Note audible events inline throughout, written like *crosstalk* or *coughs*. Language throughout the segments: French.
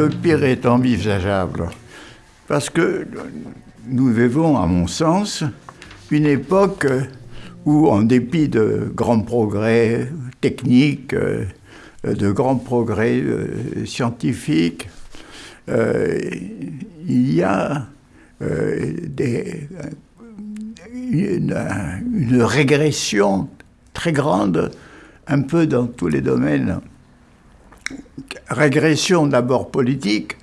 Le pire est envisageable Parce que nous vivons, à mon sens, une époque où, en dépit de grands progrès techniques, euh, de grands progrès euh, scientifiques, euh, il y a une, régression très grande, un peu dans tous les domaines. Régression d'abord politique,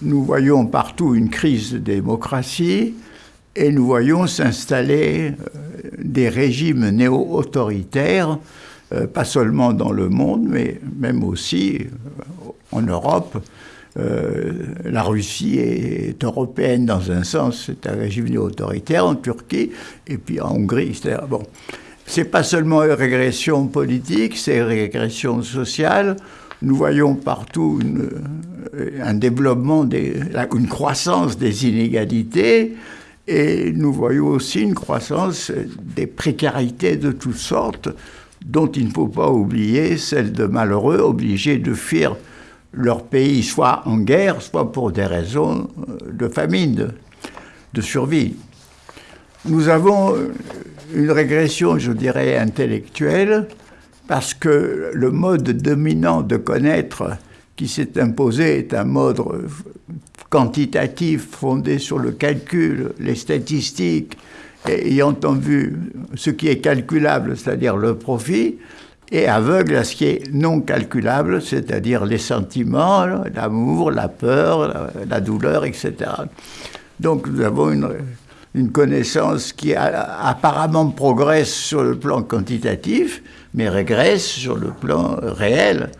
nous voyons partout une crise de démocratie et nous voyons s'installer euh, des régimes néo-autoritaires, euh, pas seulement dans le monde, mais même aussi euh, en Europe. la Russie est européenne dans un sens, c'est un régime néo-autoritaire en Turquie, et puis en Hongrie, bon. C'est pas seulement une régression politique, c'est une régression sociale. Nous voyons partout une, un développement, des, une croissance des inégalités, et nous voyons aussi une croissance des précarités de toutes sortes, dont il ne faut pas oublier celle de malheureux obligés de fuir leur pays, soit en guerre, soit pour des raisons de famine, de, survie. Nous avons une régression, je dirais, intellectuelle, parce que le mode dominant de connaître qui s'est imposé est un mode quantitatif fondé sur le calcul, les statistiques, ayant en vue ce qui est calculable, c'est-à-dire le profit, et aveugle à ce qui est non calculable, c'est-à-dire les sentiments, l'amour, la peur, la, douleur, etc. Donc nous avons une connaissance qui apparemment progresse sur le plan quantitatif, mais régresse sur le plan réel.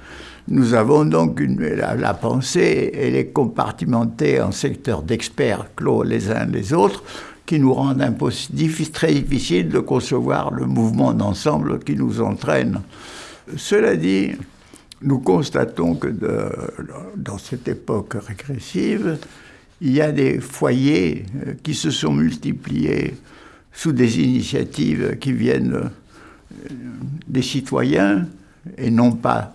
Nous avons donc la, pensée, elle est compartimentée en secteurs d'experts clos les uns les autres, qui nous rendent très difficile de concevoir le mouvement d'ensemble qui nous entraîne. Cela dit, nous constatons que dans cette époque régressive, il y a des foyers euh, qui se sont multipliés sous des initiatives qui viennent euh, des citoyens et non pas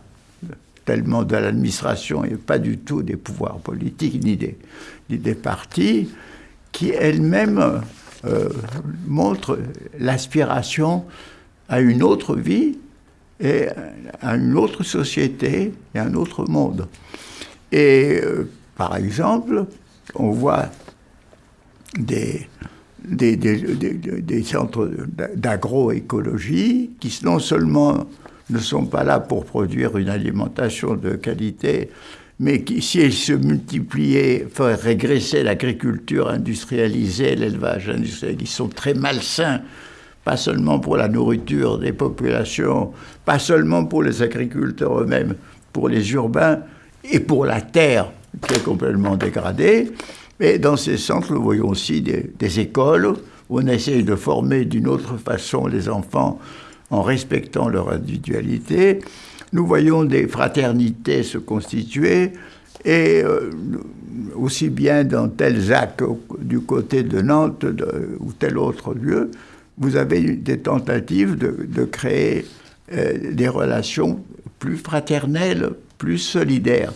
tellement de l'administration et pas du tout des pouvoirs politiques ni des, des partis, qui elles-mêmes euh, montrent l'aspiration à une autre vie et à une autre société et à un autre monde. Et euh, par exemple, on voit des, des, centres d'agroécologie qui non seulement ne sont pas là pour produire une alimentation de qualité, mais qui, si elles se multipliaient, feraient régresser l'agriculture industrialisée, l'élevage industriel, qui sont très malsains, pas seulement pour la nourriture des populations, pas seulement pour les agriculteurs eux-mêmes, pour les urbains et pour la terre qui est complètement dégradée. Mais dans ces centres, nous voyons aussi des, écoles où on essaye de former d'une autre façon les enfants en respectant leur individualité. Nous voyons des fraternités se constituer et euh, aussi bien dans tel ZAC du côté de Nantes ou tel autre lieu, vous avez des tentatives de, créer euh, des relations plus fraternelles, plus solidaires.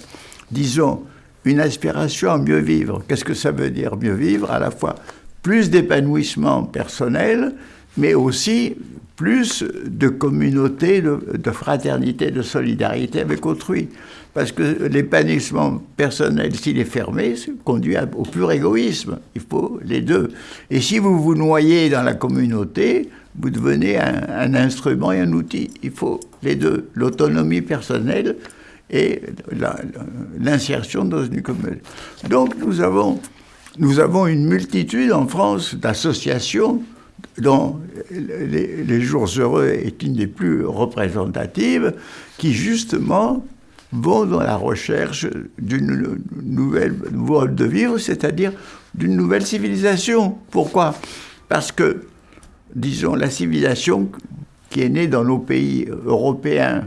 Disons, une aspiration à mieux vivre. Qu'est-ce que ça veut dire mieux vivre? À la fois plus d'épanouissement personnel, mais aussi plus de communauté, de, fraternité, de solidarité avec autrui. Parce que l'épanouissement personnel, s'il est fermé, conduit au pur égoïsme. Il faut les deux. Et si vous vous noyez dans la communauté, vous devenez un, instrument et un outil. Il faut les deux, l'autonomie personnelle et l'insertion dans une communauté. Donc nous avons, nous avons une multitude en France d'associations dont les, Jours heureux est une des plus représentatives, qui justement vont dans la recherche d'une nouvelle mode de vivre, c'est-à-dire d'une nouvelle civilisation. Pourquoi? Parce que, disons, la civilisation qui est née dans nos pays européens,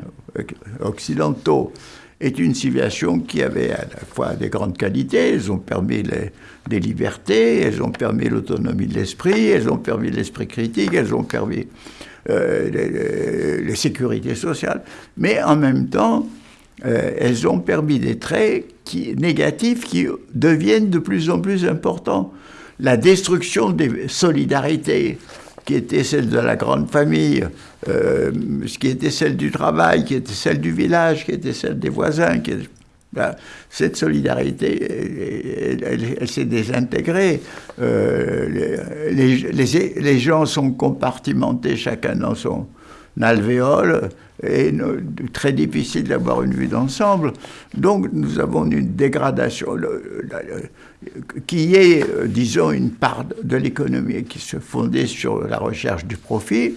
occidentaux, est une civilisation qui avait à la fois des grandes qualités, elles ont permis des libertés, elles ont permis l'autonomie de l'esprit, elles ont permis l'esprit critique, elles ont permis euh, les, sécurités sociales. Mais en même temps, euh, elles ont permis des traits qui, négatifs qui deviennent de plus en plus importants. La destruction des solidarités, qui était celle de la grande famille, euh, qui était celle du travail, qui était celle du village, qui était celle des voisins. Qui ben, cette solidarité, elle, s'est désintégrée. Euh, les, gens sont compartimentés, chacun dans son alvéole, et très difficile d'avoir une vue d'ensemble. Donc nous avons une dégradation qui est, euh, disons, une part de l'économie qui se fondait sur la recherche du profit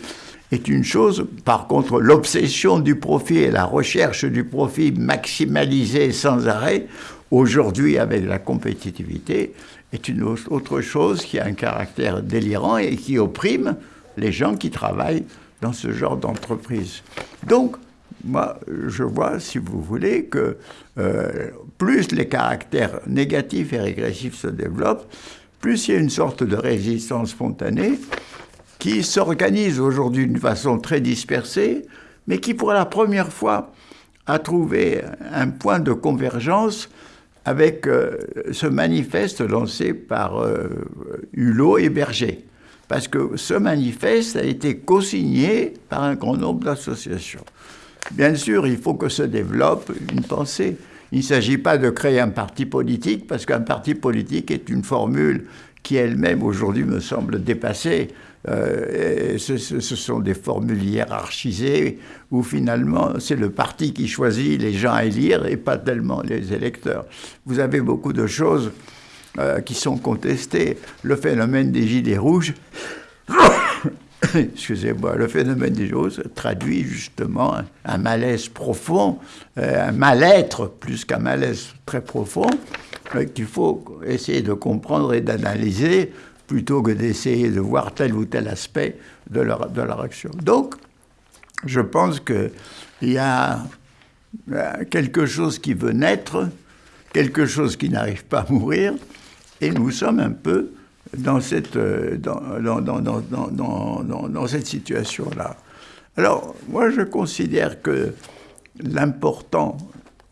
est une chose. Par contre, l'obsession du profit et la recherche du profit maximalisée sans arrêt, aujourd'hui avec la compétitivité, est une autre chose qui a un caractère délirant et qui opprime les gens qui travaillent dans ce genre d'entreprise. Donc, moi, je vois, si vous voulez, que euh, plus les caractères négatifs et régressifs se développent, plus il y a une sorte de résistance spontanée qui s'organise aujourd'hui d'une façon très dispersée, mais qui pour la première fois a trouvé un point de convergence avec euh, ce manifeste lancé par euh, Hulot et Berger parce que ce manifeste a été co-signé par un grand nombre d'associations. Bien sûr, il faut que se développe une pensée. Il ne s'agit pas de créer un parti politique, parce qu'un parti politique est une formule qui elle-même aujourd'hui me semble dépassée. Euh, ce, ce, sont des formules hiérarchisées où finalement c'est le parti qui choisit les gens à élire et pas tellement les électeurs. Vous avez beaucoup de choses euh, qui sont contestés. Le phénomène des gilets rouges, *coughs* excusez-moi, le phénomène des rouges traduit justement un, malaise profond, euh, un mal-être plus qu'un malaise très profond, euh, qu'il faut essayer de comprendre et d'analyser plutôt que d'essayer de voir tel ou tel aspect de leur, de leur action. Donc, je pense qu'il y a quelque chose qui veut naître, quelque chose qui n'arrive pas à mourir, et nous sommes un peu dans cette, euh, dans, dans, dans, cette situation-là. Alors, moi, je considère que l'important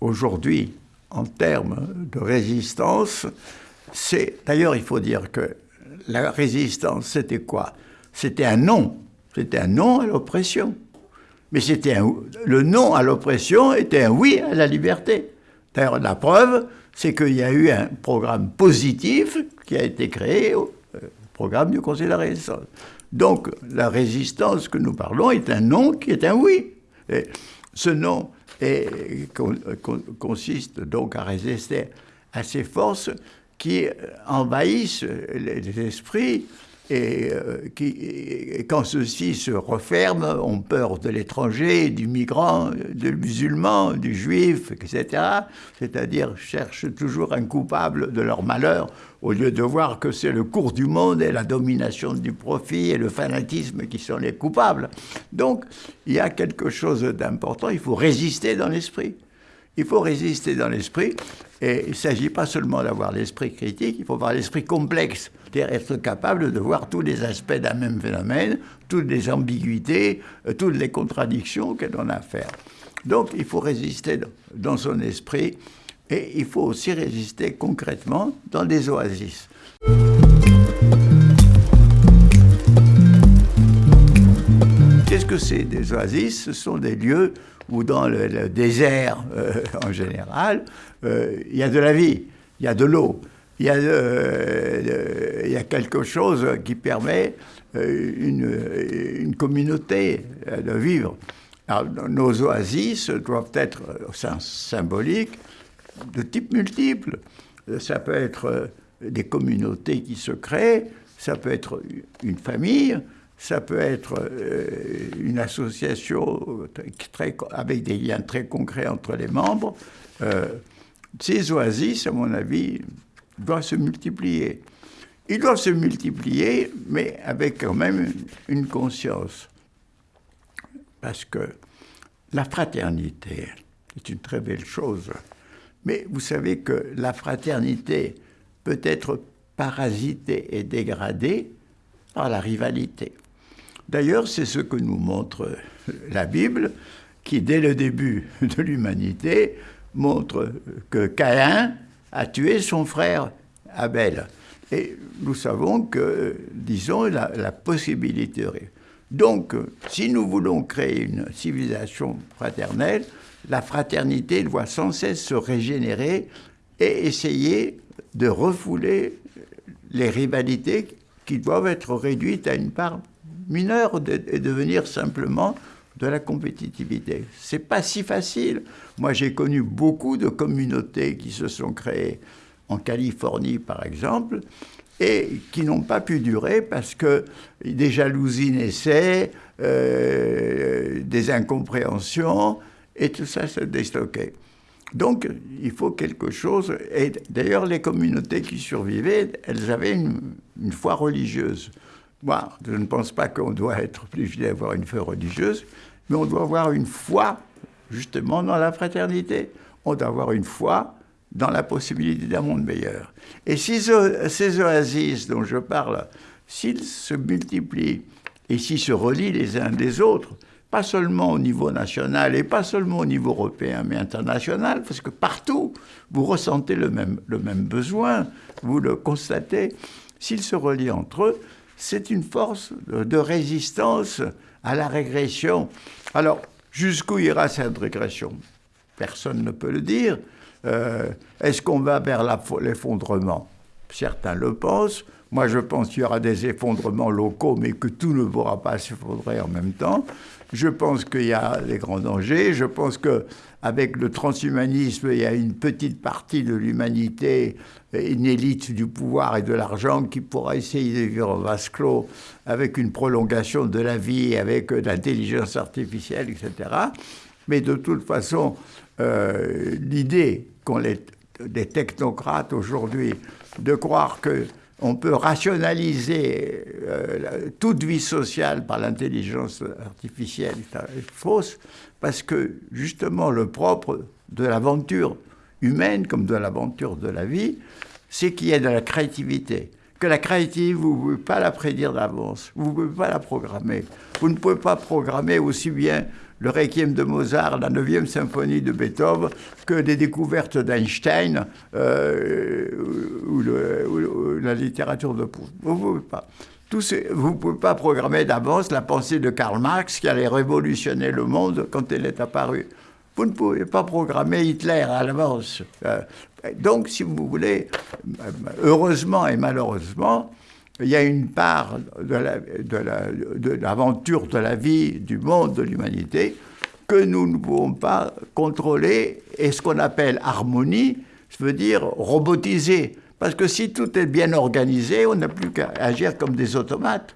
aujourd'hui, en termes de résistance, c'est. D'ailleurs, il faut dire que la résistance, c'était quoi? C'était un non. C'était un non à l'oppression. Mais c'était le non à l'oppression était un oui à la liberté. D'ailleurs, la preuve, c'est qu'il y a eu un programme positif qui a été créé, au euh, programme du Conseil de la Résistance. Donc, la résistance que nous parlons est un non qui est un oui. Et ce non consiste donc à résister à ces forces qui envahissent les esprits et euh, qui, quand ceux-ci se referment, ont peur de l'étranger, du migrant, du musulman, du juif, etc. C'est-à-dire cherchent toujours un coupable de leur malheur, au lieu de voir que c'est le cours du monde et la domination du profit et le fanatisme qui sont les coupables. Donc, il y a quelque chose d'important, il faut résister dans l'esprit. Il faut résister dans l'esprit, et il ne s'agit pas seulement d'avoir l'esprit critique, il faut avoir l'esprit complexe, c'est-à-dire être capable de voir tous les aspects d'un même phénomène, toutes les ambiguïtés, euh, toutes les contradictions que l'on a à faire. Donc il faut résister dans son esprit, et il faut aussi résister concrètement dans des oasis. Qu'est-ce que c'est des oasis? Ce sont des lieux où dans le, désert euh, en général, euh, il y a de la vie, il y a de l'eau, il, euh, y a quelque chose qui permet une, communauté de vivre. Nos oasis doivent être symboliques de type multiple. Ça peut être des communautés qui se créent, ça peut être une famille, ça peut être euh, une association avec des liens très concrets entre les membres. Euh, ces oasis, à mon avis, doivent se multiplier. Ils doivent se multiplier, mais avec quand même une conscience. Parce que la fraternité est une très belle chose. Mais vous savez que la fraternité peut être parasitée et dégradée par la rivalité. D'ailleurs, c'est ce que nous montre la Bible, qui, dès le début de l'humanité, montre que Caïn a tué son frère Abel. Et nous savons que, disons, la, la possibilité. Donc, si nous voulons créer une civilisation fraternelle, la fraternité doit sans cesse se régénérer et essayer de refouler les rivalités qui doivent être réduites à une part mineure et devenir simplement de la compétitivité. C'est pas si facile. Moi, j'ai connu beaucoup de communautés qui se sont créées en Californie, par exemple, et qui n'ont pas pu durer parce que des jalousies naissaient, euh, des incompréhensions, et tout ça se déstockait. Donc, il faut quelque chose. Et d'ailleurs, les communautés qui survivaient, elles avaient une foi religieuse. Moi, je ne pense pas qu'on doit être obligé d'avoir une foi religieuse, mais on doit avoir une foi, justement, dans la fraternité. On doit avoir une foi dans la possibilité d'un monde meilleur. Et si ces oasis dont je parle, s'ils se multiplient et s'ils se relient les uns des autres, pas seulement au niveau national et pas seulement au niveau européen, mais international, parce que partout, vous ressentez le même, le même besoin, vous le constatez, s'ils se relient entre eux, c'est une force de résistance à la régression. Alors, jusqu'où ira cette régression? Personne ne peut le dire. Euh, est-ce qu'on va vers l'effondrement? Certains le pensent. Moi, je pense qu'il y aura des effondrements locaux, mais que tout ne pourra pas s'effondrer en même temps. Je pense qu'il y a des grands dangers. Je pense qu'avec le transhumanisme, il y a une petite partie de l'humanité, une élite du pouvoir et de l'argent qui pourra essayer de vivre en vase clos avec une prolongation de la vie, avec l'intelligence artificielle, etc. Mais de toute façon, euh, l'idée qu'ont les, des technocrates aujourd'hui de croire que on peut rationaliser euh, toute vie sociale par l'intelligence artificielle est fausse, parce que justement le propre de l'aventure humaine comme de l'aventure de la vie, c'est qu'il y a de la créativité. Que la créativité, vous ne pouvez pas la prédire d'avance, vous ne pouvez pas la programmer. Vous ne pouvez pas programmer aussi bien le Requiem de Mozart, la 9e symphonie de Beethoven, que des découvertes d'Einstein euh, ou, la littérature de Proust. Vous ne pouvez pas. vous ne pouvez pas programmer d'avance la pensée de Karl Marx qui allait révolutionner le monde quand elle est apparue. Vous ne pouvez pas programmer Hitler à l'avance. Euh, donc, si vous voulez, heureusement et malheureusement, il y a une part de l'aventure de, la vie, du monde, de l'humanité, que nous ne pouvons pas contrôler, et ce qu'on appelle harmonie, ça veut dire robotiser. Parce que si tout est bien organisé, on n'a plus qu'à agir comme des automates.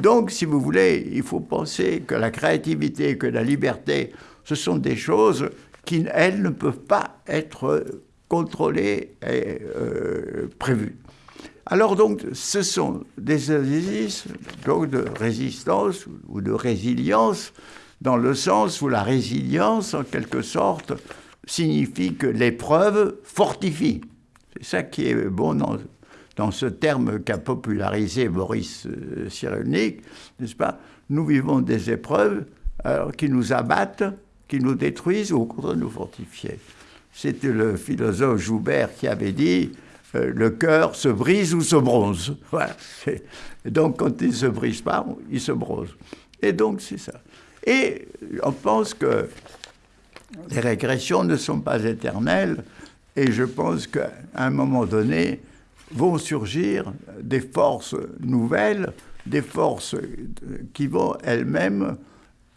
Donc, si vous voulez, il faut penser que la créativité, que la liberté, ce sont des choses qui, elles, ne peuvent pas être contrôlées et euh, prévues. Alors donc, ce sont des exercices de résistance ou de résilience, dans le sens où la résilience, en quelque sorte, signifie que l'épreuve fortifie. C'est ça qui est bon dans, dans ce terme qu'a popularisé Boris euh, Cyrulnik, n'est-ce pas? Nous vivons des épreuves alors, qui nous abattent, qui nous détruisent ou au contraire nous fortifier. C'était le philosophe Joubert qui avait dit euh, le cœur se brise ou se bronze. *laughs* Voilà. donc, quand il ne se brise pas, il se bronze. Et donc, c'est ça. Et on pense que les régressions ne sont pas éternelles, et je pense qu'à un moment donné, vont surgir des forces nouvelles, des forces qui vont elles-mêmes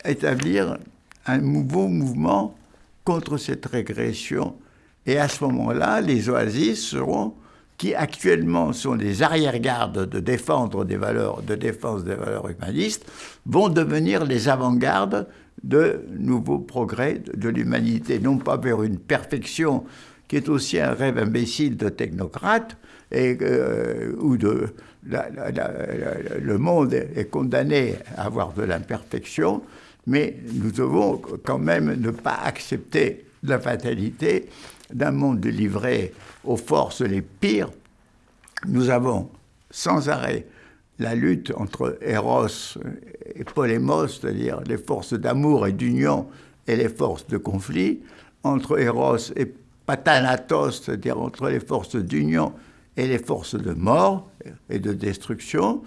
établir un nouveau mouvement contre cette régression. Et à ce moment-là, les oasis seront qui actuellement sont des arrière-gardes de défendre des valeurs, de défense des valeurs humanistes, vont devenir les avant-gardes de nouveaux progrès de l'humanité, non pas vers une perfection qui est aussi un rêve imbécile de technocrates, et, euh, où le monde est condamné à avoir de l'imperfection, mais nous devons quand même ne pas accepter la fatalité d'un monde livré aux forces les pires, nous avons sans arrêt la lutte entre Eros et Polémos, c'est-à-dire les forces d'amour et d'union et les forces de conflit, entre Eros et Pathanatos, c'est-à-dire entre les forces d'union et les forces de mort et de destruction,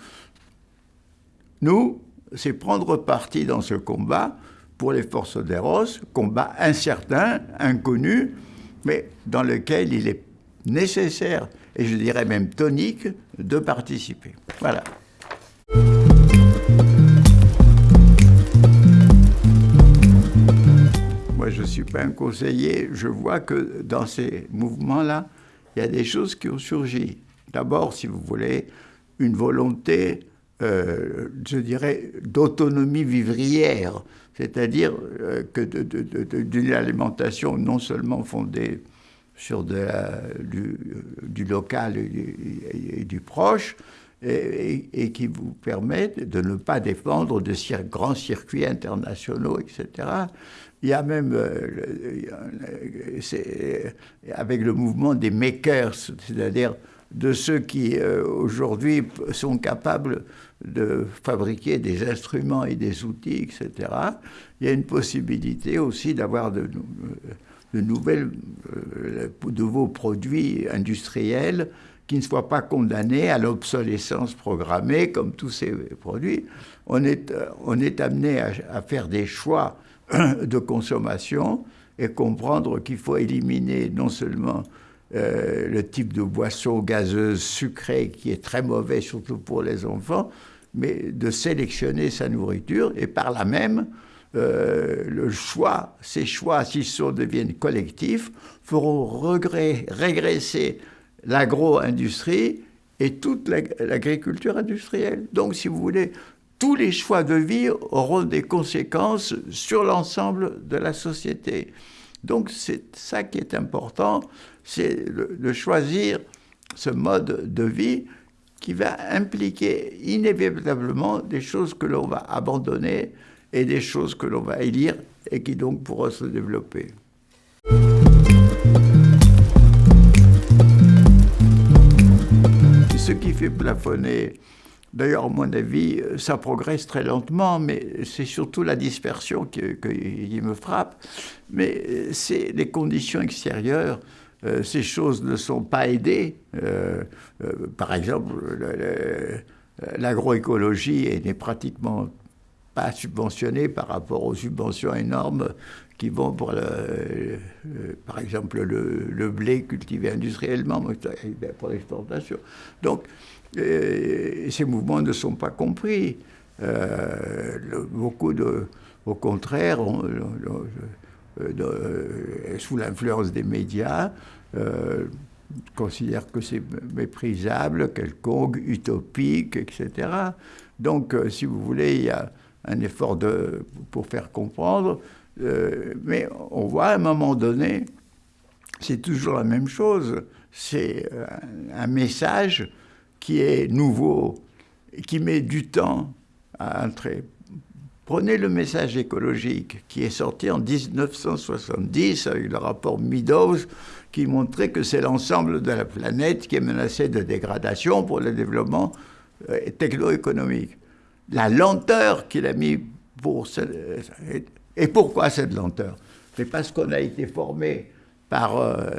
nous, c'est prendre parti dans ce combat pour les forces d'Eros, combat incertain, inconnu, mais dans lequel il est nécessaire, et je dirais même tonique, de participer. Voilà. Moi, je ne suis pas un conseiller, je vois que dans ces mouvements-là, il y a des choses qui ont surgi. D'abord, si vous voulez, une volonté, euh, je dirais, d'autonomie vivrière, c'est-à-dire euh, que d'une alimentation non seulement fondée sur de du, local et du, proche, et, qui vous permet de ne pas dépendre de grands circuits internationaux, etc. Il y a même, euh, avec le mouvement des makers, c'est-à-dire de ceux qui euh, aujourd'hui sont capables de fabriquer des instruments et des outils, etc. Il y a une possibilité aussi d'avoir de, de, nouvelles, euh, de nouveaux produits industriels qui ne soient pas condamnés à l'obsolescence programmée comme tous ces produits. On est, on est amené à faire des choix *coughs* de consommation et comprendre qu'il faut éliminer non seulement euh, le type de boisson gazeuse sucrée qui est très mauvais, surtout pour les enfants, mais de sélectionner sa nourriture et par là même, euh, le choix, ces choix, s'ils deviennent collectifs, feront régresser l'agro-industrie et toute l'agriculture industrielle. Donc, si vous voulez, tous les choix de vie auront des conséquences sur l'ensemble de la société. Donc c'est ça qui est important, c'est de choisir ce mode de vie qui va impliquer inévitablement des choses que l'on va abandonner et des choses que l'on va élire et qui donc pourront se développer. Ce qui fait plafonner D'ailleurs, à mon avis, ça progresse très lentement, mais c'est surtout la dispersion qui, me frappe. Mais c'est les conditions extérieures. Euh, ces choses ne sont pas aidées. Euh, euh, par exemple, l'agroécologie n'est pratiquement pas subventionnée par rapport aux subventions énormes qui vont pour, le, par exemple, le, le, blé cultivé industriellement pour l'exportation. Donc, ces mouvements ne sont pas compris. Euh, beaucoup de, au contraire, euh, sous l'influence des médias, euh, considèrent que c'est méprisable, quelconque, utopique, etc. Donc, euh, si vous voulez, il y a un effort de, pour faire comprendre, mais on voit à un moment donné, c'est toujours la même chose, c'est un message qui est nouveau, qui met du temps à entrer. Prenez le message écologique qui est sorti en 1970 avec le rapport Meadows qui montrait que c'est l'ensemble de la planète qui est menacée de dégradation pour le développement euh, techno-économique. La lenteur qu'il a mis pour... Ce... Et pourquoi cette lenteur? C'est parce qu'on a été formé par euh,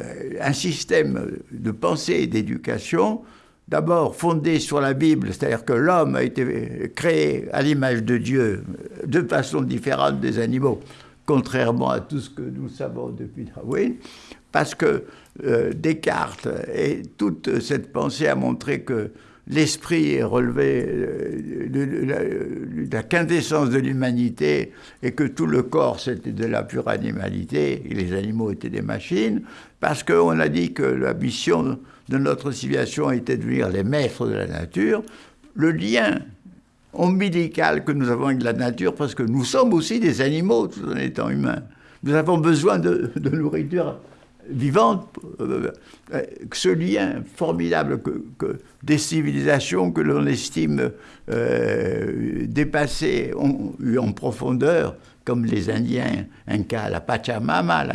un système de pensée et d'éducation d'abord fondé sur la Bible, c'est-à-dire que l'homme a été créé à l'image de Dieu de façon différente des animaux, contrairement à tout ce que nous savons depuis Darwin, parce que euh, Descartes et toute cette pensée a montré que l'esprit est relevé euh, de, la quintessence de l'humanité et que tout le corps c'était de la pure animalité et les animaux étaient des machines, parce qu'on a dit que la mission de notre civilisation était de devenir les maîtres de la nature, le lien ombilical que nous avons avec la nature, parce que nous sommes aussi des animaux tout en étant humains. Nous avons besoin de, nourriture vivante. Euh, ce lien formidable que, des civilisations que l'on estime euh, dépassées ont eu en profondeur, comme les Indiens, Inca, la Pachamama,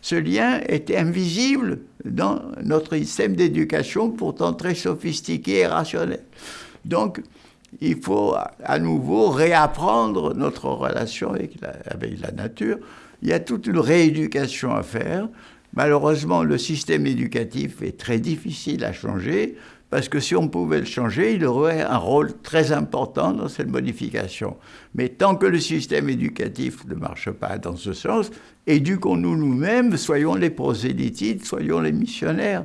ce lien était invisible dans notre système d'éducation, pourtant très sophistiqué et rationnel. Donc, il faut à nouveau réapprendre notre relation avec la, nature. il y a toute une rééducation à faire. Malheureusement, le système éducatif est très difficile à changer parce que si on pouvait le changer, il aurait un rôle très important dans cette modification. Mais tant que le système éducatif ne marche pas dans ce sens, éduquons-nous nous-mêmes, soyons les prosélytites, soyons les missionnaires.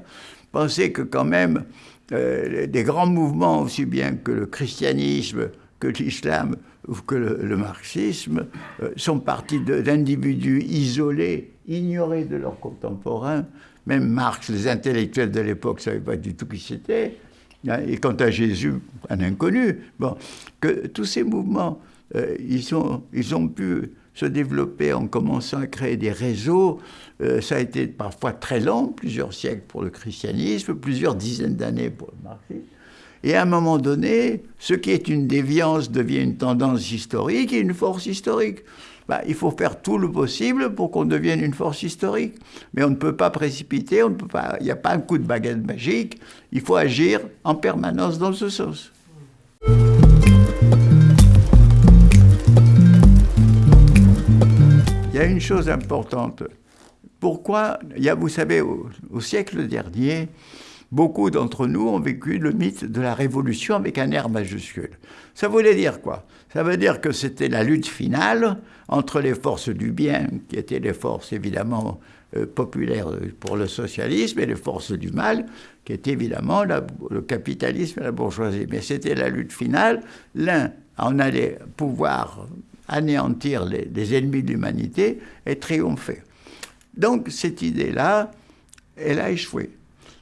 Pensez que quand même, euh, des grands mouvements, aussi bien que le christianisme, que l'islam ou que le, marxisme, euh, sont partis d'individus isolés, ignorés de leurs contemporains, même Marx, les intellectuels de l'époque ne savaient pas du tout qui c'était. Hein, et quant à Jésus, un inconnu. Bon, que tous ces mouvements, euh, ils, ils ont pu se développer en commençant à créer des réseaux. Euh, ça a été parfois très long, plusieurs siècles pour le christianisme, plusieurs dizaines d'années pour le marxisme. Et à un moment donné, ce qui est une déviance devient une tendance historique et une force historique. Bah, il faut faire tout le possible pour qu'on devienne une force historique. Mais on ne peut pas précipiter, on ne peut pas, il n'y a pas un coup de baguette magique, il faut agir en permanence dans ce sens. Il y a une chose importante. Pourquoi, il y a, vous savez, au siècle dernier, beaucoup d'entre nous ont vécu le mythe de la révolution avec un R majuscule. Ça voulait dire quoi? Ça veut dire que c'était la lutte finale entre les forces du bien, qui étaient les forces évidemment euh, populaires pour le socialisme, et les forces du mal, qui étaient évidemment le capitalisme et la bourgeoisie. Mais c'était la lutte finale. L'un en allait pouvoir anéantir les, ennemis de l'humanité et triompher. Donc cette idée-là, elle a échoué.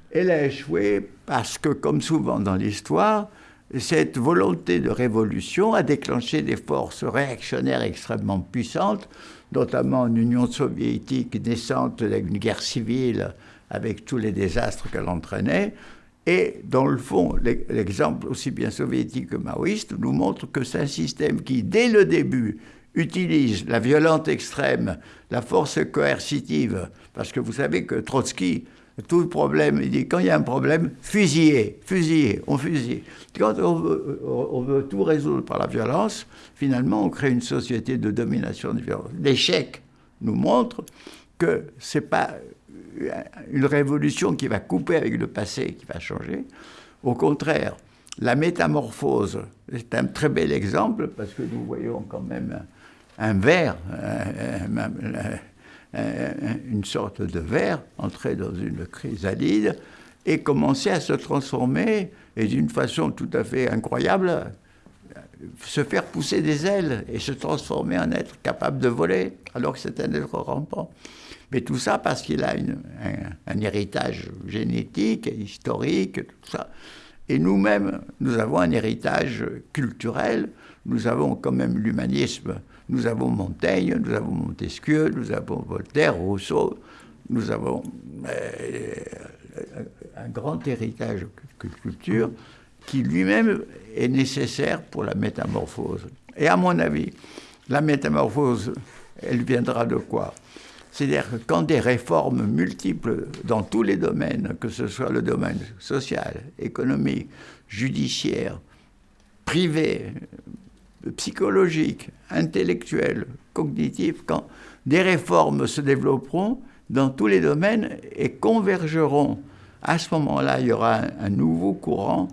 Elle a échoué parce que, comme souvent dans l'histoire, cette volonté de révolution a déclenché des forces réactionnaires extrêmement puissantes, notamment en Union soviétique naissante d'une guerre civile avec tous les désastres qu'elle entraînait. Et dans le fond, l'exemple aussi bien soviétique que maoïste nous montre que c'est un système qui, dès le début, utilise la violence extrême, la force coercitive, parce que vous savez que Trotsky tout le problème. Il dit quand il y a un problème, fusillez, fusillez, on fusille. Quand on veut, tout résoudre par la violence, finalement, on crée une société de domination de violence. L'échec nous montre que ce n'est pas une révolution qui va couper avec le passé, qui va changer. Au contraire, la métamorphose est un très bel exemple parce que nous voyons quand même un, verre, une sorte de verre, entrer dans une chrysalide et commencer à se transformer, et d'une façon tout à fait incroyable, se faire pousser des ailes et se transformer en être capable de voler, alors que c'est un être rampant. Mais tout ça parce qu'il a un, héritage génétique, historique, tout ça. Et nous-mêmes, nous avons un héritage culturel, nous avons quand même l'humanisme nous avons Montaigne, nous avons Montesquieu, nous avons Voltaire, Rousseau, nous avons euh, un grand héritage culture qui lui-même est nécessaire pour la métamorphose. Et à mon avis, la métamorphose, elle viendra de quoi? C'est-à-dire que quand des réformes multiples dans tous les domaines, que ce soit le domaine social, économique, judiciaire, privé, psychologique, intellectuel, cognitif, quand des réformes se développeront dans tous les domaines et convergeront. À ce moment-là, il y aura un, nouveau courant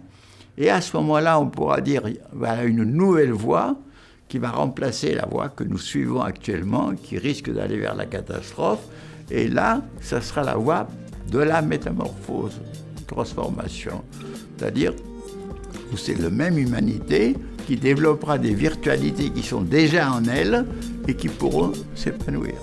et à ce moment-là, on pourra dire voilà une nouvelle voie qui va remplacer la voie que nous suivons actuellement, qui risque d'aller vers la catastrophe. Et là, ça sera la voie de la métamorphose, transformation. C'est-à-dire où c'est la même humanité, qui développera des virtualités qui sont déjà en elle et qui pourront s'épanouir.